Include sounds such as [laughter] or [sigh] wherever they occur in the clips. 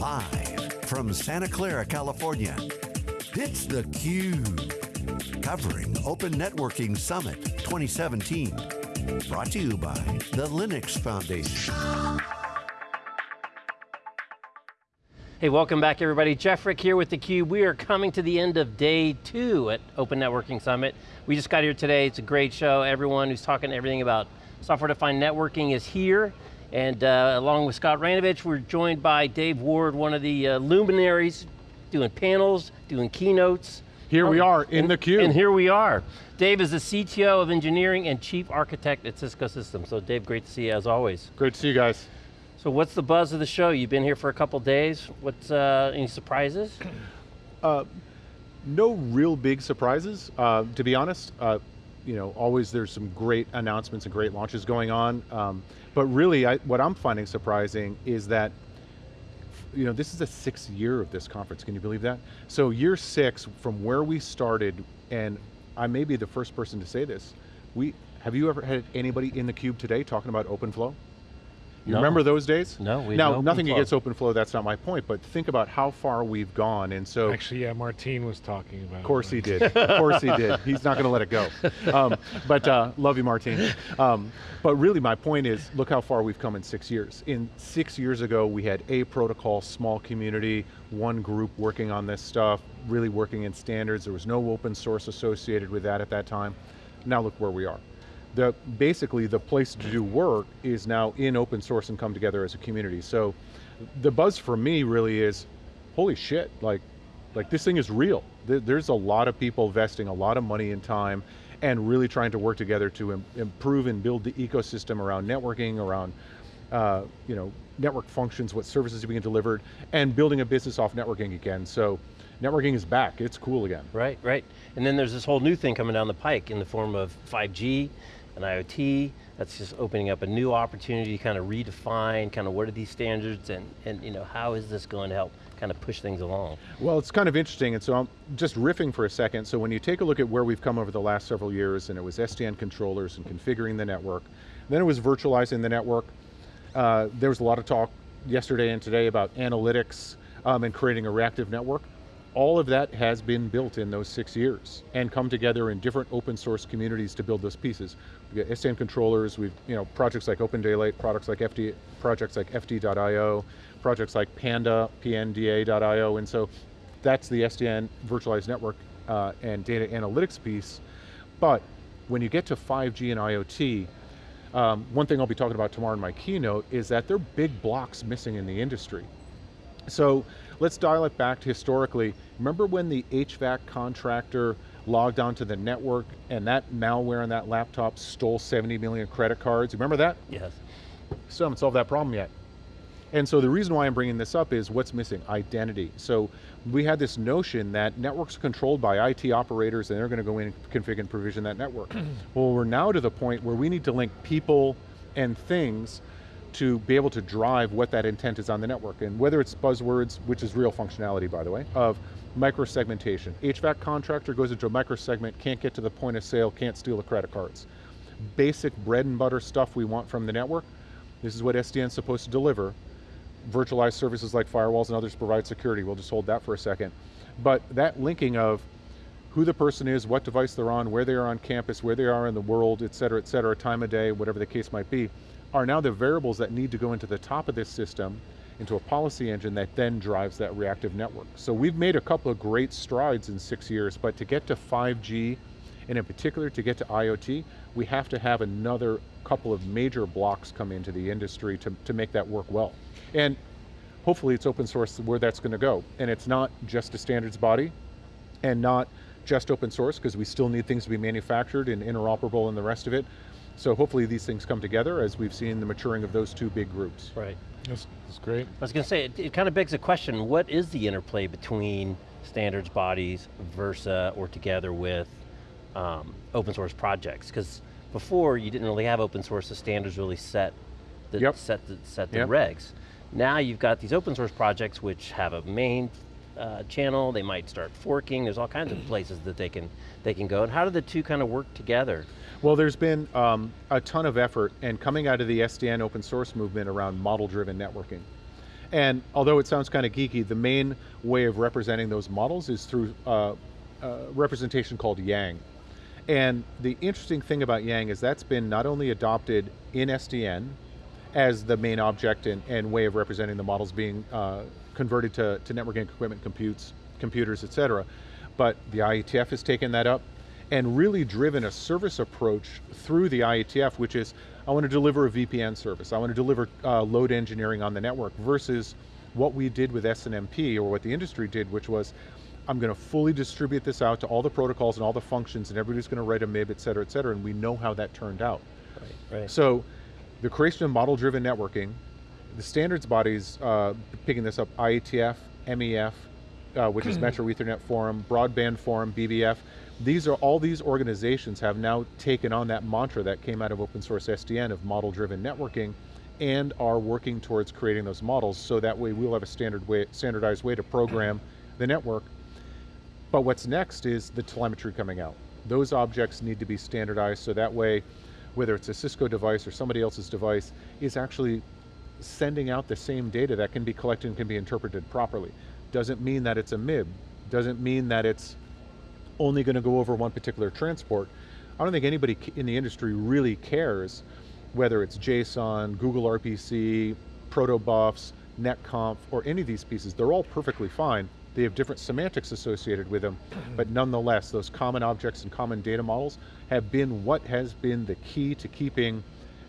Live from Santa Clara, California, it's theCUBE. Covering Open Networking Summit 2017. Brought to you by the Linux Foundation. Hey, welcome back everybody. Jeff Frick here with theCUBE. We are coming to the end of day two at Open Networking Summit. We just got here today, it's a great show. Everyone who's talking everything about software-defined networking is here. And uh, along with Scott Raynovich, we're joined by Dave Ward, one of the uh, luminaries, doing panels, doing keynotes. Here we are, in and, theCUBE. And here we are. Dave is the CTO of engineering and chief architect at Cisco Systems. So Dave, great to see you as always. Great to see you guys. So what's the buzz of the show? You've been here for a couple days. What's, uh, any surprises? [clears throat] Uh, no real big surprises, uh, to be honest. Uh, you know, always there's some great announcements and great launches going on. Um, but really, I, what I'm finding surprising is that you know, this is the sixth year of this conference, can you believe that? So year six, from where we started, and I may be the first person to say this, we, have you ever had anybody in the cube today talking about OpenFlow? You no. remember those days? No, we Now, nothing against OpenFlow, that's not my point, but think about how far we've gone, and so... Actually, yeah, Martine was talking about Of course he did, of course he did. He's not going to let it go. Um, but uh, love you, Martine. Um, but really my point is, look how far we've come in six years. In six years ago, we had a protocol, small community, one group working on this stuff, really working in standards. There was no open source associated with that at that time. Now look where we are the, basically the place to do work is now in open source and come together as a community. So the buzz for me really is, holy shit, like, like this thing is real. There's a lot of people investing a lot of money and time and really trying to work together to Im improve and build the ecosystem around networking, around uh, you know, network functions, what services are being delivered, and building a business off networking again. So networking is back, it's cool again. Right, right. And then there's this whole new thing coming down the pike in the form of 5G, and IoT, that's just opening up a new opportunity to kind of redefine kind of what are these standards and, and you know, how is this going to help kind of push things along? Well, it's kind of interesting, and so I'm just riffing for a second. So when you take a look at where we've come over the last several years, and it was SDN controllers and configuring the network, then it was virtualizing the network. Uh, there was a lot of talk yesterday and today about analytics um, and creating a reactive network all of that has been built in those six years and come together in different open source communities to build those pieces. We've got SDN controllers, we've, you know, projects like OpenDaylight, products like FD, projects like FD.io, projects like Panda, PNDA.io, and so that's the SDN virtualized network uh, and data analytics piece. But when you get to 5G and IoT, um, one thing I'll be talking about tomorrow in my keynote is that there are big blocks missing in the industry. So let's dial it back to historically. Remember when the HVAC contractor logged onto the network and that malware on that laptop stole 70 million credit cards? Remember that? Yes. Still haven't solved that problem yet. And so the reason why I'm bringing this up is what's missing? Identity. So we had this notion that networks are controlled by IT operators and they're going to go in and configure and provision that network. [clears throat] well, we're now to the point where we need to link people and things to be able to drive what that intent is on the network. And whether it's buzzwords, which is real functionality by the way, of microsegmentation. HVAC contractor goes into a microsegment, can't get to the point of sale, can't steal the credit cards. Basic bread and butter stuff we want from the network, this is what SDN's supposed to deliver. Virtualized services like firewalls and others provide security, we'll just hold that for a second. But that linking of who the person is, what device they're on, where they are on campus, where they are in the world, et cetera, et cetera, time of day, whatever the case might be, are now the variables that need to go into the top of this system, into a policy engine that then drives that reactive network. So we've made a couple of great strides in six years, but to get to 5G, and in particular to get to IoT, we have to have another couple of major blocks come into the industry to, to make that work well. And hopefully it's open source where that's going to go. And it's not just a standards body, and not just open source, because we still need things to be manufactured and interoperable and the rest of it, so hopefully these things come together as we've seen the maturing of those two big groups. Right. That's, that's great. I was going to say, it, it kind of begs the question, what is the interplay between standards bodies, Versa, or together with um, open source projects? Because before you didn't really have open source, the standards really set the, yep. set the, set the yep. regs. Now you've got these open source projects which have a main uh, channel, they might start forking, there's all kinds of places that they can, they can go. And how do the two kind of work together? Well, there's been um, a ton of effort and coming out of the SDN open source movement around model-driven networking. And although it sounds kind of geeky, the main way of representing those models is through uh, uh, representation called Yang. And the interesting thing about Yang is that's been not only adopted in SDN as the main object and, and way of representing the models being uh, converted to, to networking equipment, computes, computers, et cetera, but the IETF has taken that up and really driven a service approach through the IETF, which is, I want to deliver a VPN service, I want to deliver uh, load engineering on the network, versus what we did with SNMP, or what the industry did, which was, I'm going to fully distribute this out to all the protocols and all the functions, and everybody's going to write a MIB, et cetera, et cetera, and we know how that turned out. Right, right. So, the creation of model-driven networking, the standards bodies uh, picking this up, IETF, MEF, uh, which is Metro Ethernet Forum, Broadband Forum, BBF, these are all these organizations have now taken on that mantra that came out of open source SDN of model driven networking and are working towards creating those models so that way we'll have a standard way, standardized way to program the network. But what's next is the telemetry coming out. Those objects need to be standardized so that way, whether it's a Cisco device or somebody else's device, is actually sending out the same data that can be collected and can be interpreted properly. Doesn't mean that it's a MIB, doesn't mean that it's only going to go over one particular transport. I don't think anybody in the industry really cares whether it's JSON, Google RPC, protobufs, netconf, or any of these pieces. They're all perfectly fine. They have different semantics associated with them, mm-hmm. but nonetheless, those common objects and common data models have been what has been the key to keeping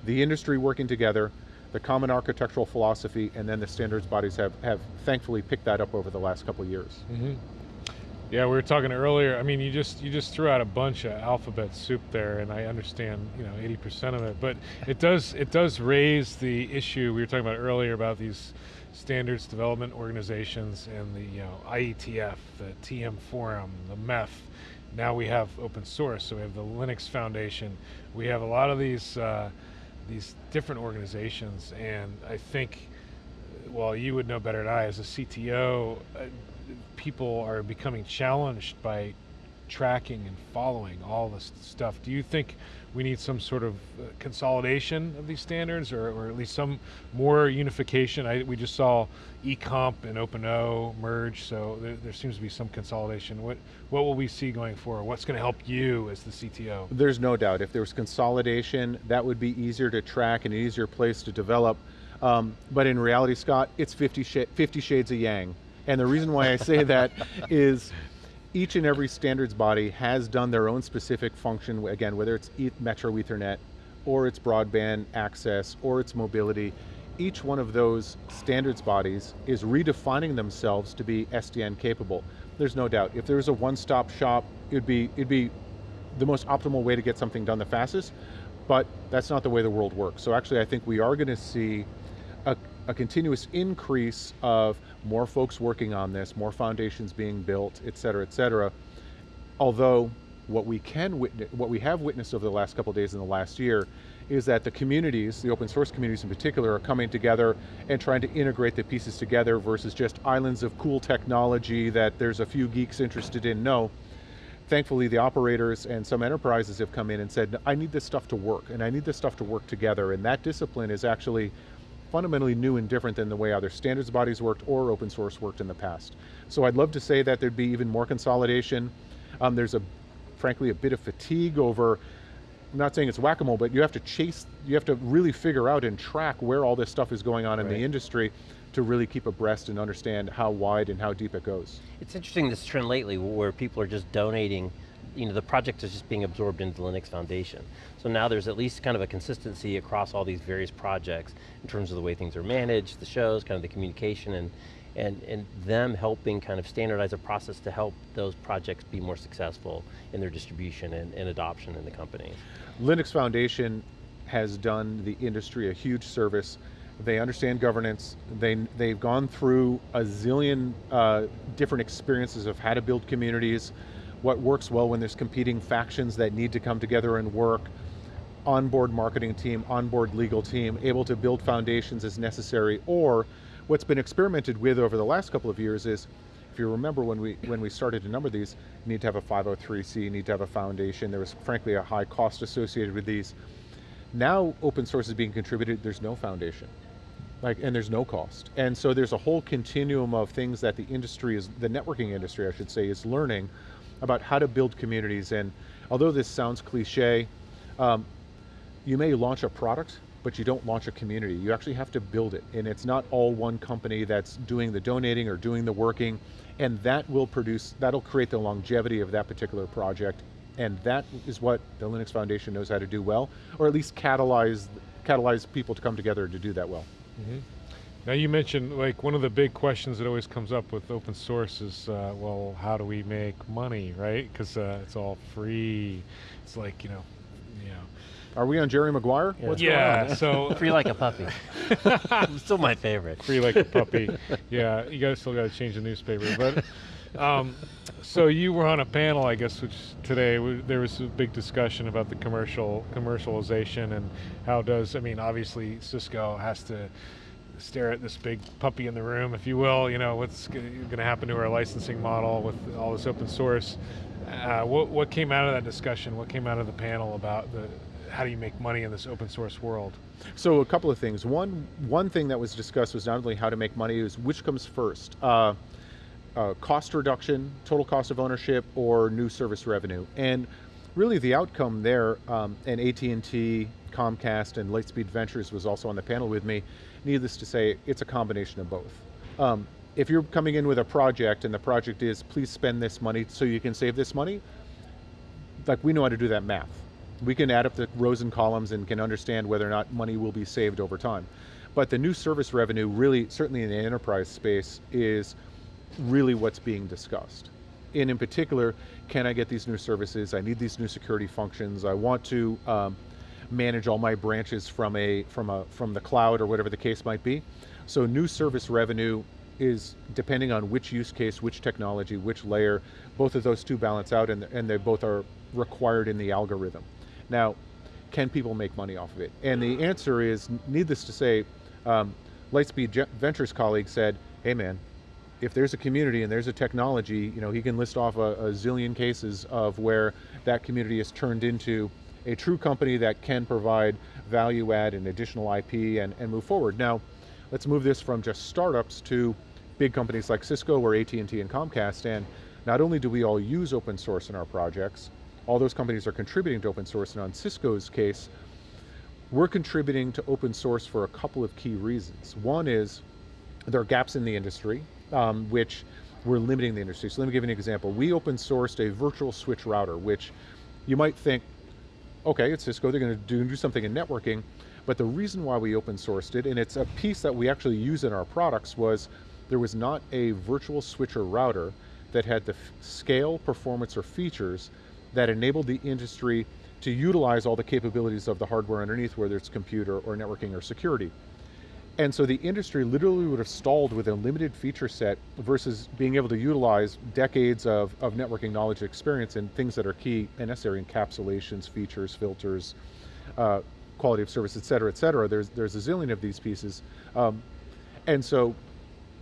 the industry working together, the common architectural philosophy, and then the standards bodies have, have thankfully picked that up over the last couple of years. Mm -hmm. Yeah, we were talking earlier. I mean, you just you just threw out a bunch of alphabet soup there, and I understand you know 80% of it. But it does it does raise the issue we were talking about earlier about these standards development organizations and the you know IETF, the TM Forum, the MEF. Now we have open source, so we have the Linux Foundation. We have a lot of these uh, these different organizations, and I think, well, you would know better than I as a CTO. Uh, people are becoming challenged by tracking and following all this stuff. Do you think we need some sort of uh, consolidation of these standards or, or, at least some more unification? I, we just saw eComp and OpenO merge, so there, there, seems to be some consolidation. What, what will we see going forward? What's going to help you as the CTO? There's no doubt, if there was consolidation, that would be easier to track and an easier place to develop. Um, but in reality, Scott, it's 50, sh 50 shades of Yang. And the reason why I say that [laughs] is each and every standards body has done their own specific function, again, whether it's Metro Ethernet, or it's broadband access, or it's mobility. Each one of those standards bodies is redefining themselves to be SDN capable. There's no doubt. If there was a one-stop shop, it'd be, it'd be the most optimal way to get something done the fastest, but that's not the way the world works. So actually I think we are going to see a, continuous increase of more folks working on this, more foundations being built, et cetera, et cetera. Although what we can witness, what we have witnessed over the last couple days in the last year is that the communities, the open source communities in particular, are coming together and trying to integrate the pieces together versus just islands of cool technology that there's a few geeks interested in. No, thankfully the operators and some enterprises have come in and said, I need this stuff to work, and I need this stuff to work together, and that discipline is actually fundamentally new and different than the way either standards bodies worked or open source worked in the past. So I'd love to say that there'd be even more consolidation. Um, there's a, frankly, a bit of fatigue over, I'm not saying it's whack-a-mole, but you have to chase, you have to really figure out and track where all this stuff is going on right. in the industry to really keep abreast and understand how wide and how deep it goes. It's interesting this trend lately where people are just donating you know, the project is just being absorbed into the Linux Foundation. So now there's at least kind of a consistency across all these various projects in terms of the way things are managed, the shows, kind of the communication, and, and, and them helping kind of standardize a process to help those projects be more successful in their distribution and, and adoption in the company. Linux Foundation has done the industry a huge service they understand governance, they, they've gone through a zillion uh, different experiences of how to build communities, what works well when there's competing factions that need to come together and work, onboard marketing team, onboard legal team, able to build foundations as necessary, or what's been experimented with over the last couple of years is, if you remember when we, when we started a number of these, you need to have a 503c, you need to have a foundation, there was frankly a high cost associated with these. Now open source is being contributed, there's no foundation. like, and there's no cost. And so there's a whole continuum of things that the industry is, the networking industry, I should say, is learning about how to build communities. And although this sounds cliche, um, you may launch a product, but you don't launch a community. You actually have to build it. And it's not all one company that's doing the donating or doing the working. And that will produce, that'll create the longevity of that particular project. And that is what the Linux Foundation knows how to do well, or at least catalyze, catalyze people to come together to do that well. Mm -hmm. Now you mentioned like one of the big questions that always comes up with open source is, uh, well, how do we make money, right? Because uh, it's all free. It's like you know, you know. Are we on Jerry Maguire? Yeah, yeah so [laughs] free like a puppy. [laughs] still my favorite. Free like a puppy. Yeah, you guys still got to change the newspaper, but. Um, so you were on a panel, I guess, which today there was a big discussion about the commercial commercialization and how does I mean, obviously Cisco has to stare at this big puppy in the room, if you will. You know, what's going to happen to our licensing model with all this open source? Uh, what, what came out of that discussion? What came out of the panel about the how do you make money in this open source world? So a couple of things. One one thing that was discussed was not only how to make money, is which comes first. Uh, uh, cost reduction, total cost of ownership, or new service revenue. And really the outcome there, um, and AT&T, Comcast, and Lightspeed Ventures was also on the panel with me, Needless to say, it's a combination of both. Um, if you're coming in with a project and the project is, please spend this money so you can save this money, like we know how to do that math. We can add up the rows and columns and can understand whether or not money will be saved over time. But the new service revenue really, certainly in the enterprise space, is really what's being discussed. And in particular, can I get these new services? I need these new security functions. I want to um, manage all my branches from a from a from the cloud or whatever the case might be. So new service revenue is depending on which use case, which technology, which layer, both of those two balance out and, and they both are required in the algorithm. Now, can people make money off of it? And the answer is, needless to say, um, Lightspeed Ventures colleague said, hey man, if there's a community and there's a technology, you know, he can list off a, a zillion cases of where that community is turned into a true company that can provide value add and additional IP and, and move forward. Now, let's move this from just startups to big companies like Cisco or AT&T and Comcast, and not only do we all use open source in our projects, all those companies are contributing to open source, and on Cisco's case, we're contributing to open source for a couple of key reasons. One is there are gaps in the industry, um, which we're limiting the industry. So let me give you an example. We open sourced a virtual switch router, which you might think, okay, it's Cisco, they're going to do, do something in networking, but the reason why we open sourced it, and it's a piece that we actually use in our products, was there was not a virtual switcher router that had the scale, performance, or features that enabled the industry to utilize all the capabilities of the hardware underneath, whether it's computer or networking or security. And so the industry literally would have stalled with a limited feature set versus being able to utilize decades of, of networking knowledge experience and things that are key and necessary, encapsulations, features, filters, uh, quality of service, et cetera, et cetera. There's, there's a zillion of these pieces. Um, and so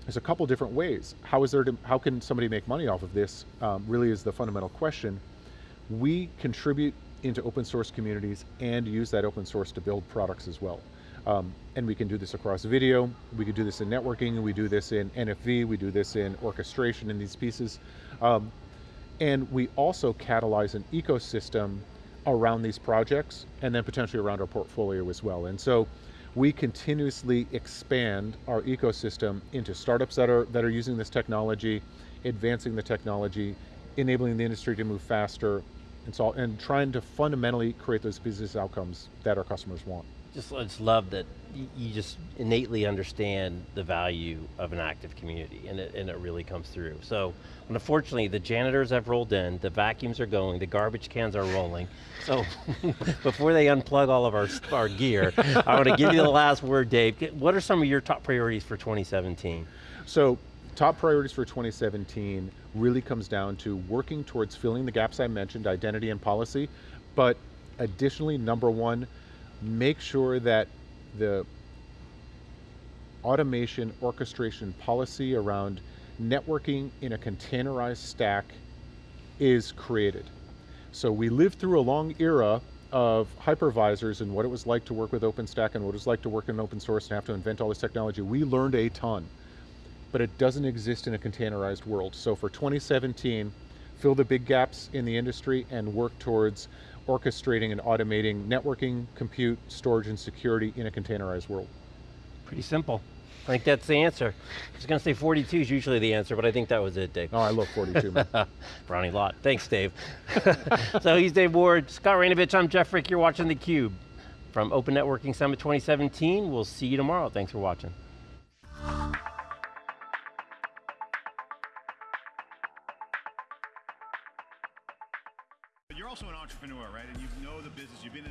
there's a couple different ways. How is there to, how can somebody make money off of this um, really is the fundamental question. We contribute into open source communities and use that open source to build products as well. Um, and we can do this across video, we can do this in networking, we do this in NFV, we do this in orchestration in these pieces. Um, and we also catalyze an ecosystem around these projects and then potentially around our portfolio as well. And so we continuously expand our ecosystem into startups that are, that are using this technology, advancing the technology, enabling the industry to move faster, and, so, and trying to fundamentally create those business outcomes that our customers want just, I just love that you just innately understand the value of an active community and it, and it really comes through. So, unfortunately the janitors have rolled in, the vacuums are going, the garbage cans are rolling. So, [laughs] before they unplug all of our, our gear, I want to give you the last word, Dave. What are some of your top priorities for 2017? So, top priorities for 2017 really comes down to working towards filling the gaps I mentioned, identity and policy, but additionally, number one, make sure that the automation orchestration policy around networking in a containerized stack is created. So we lived through a long era of hypervisors and what it was like to work with OpenStack and what it was like to work in open source and have to invent all this technology, we learned a ton. But it doesn't exist in a containerized world. So for 2017, fill the big gaps in the industry and work towards orchestrating and automating networking, compute, storage, and security in a containerized world. Pretty simple. I think that's the answer. I was going to say 42 is usually the answer, but I think that was it, Dave. Oh, I love 42, man. [laughs] Brownie lot. Thanks, Dave. [laughs] so he's Dave Ward, Scott Raynovich, I'm Jeff Frick, you're watching theCUBE. From Open Networking Summit 2017, we'll see you tomorrow. Thanks for watching.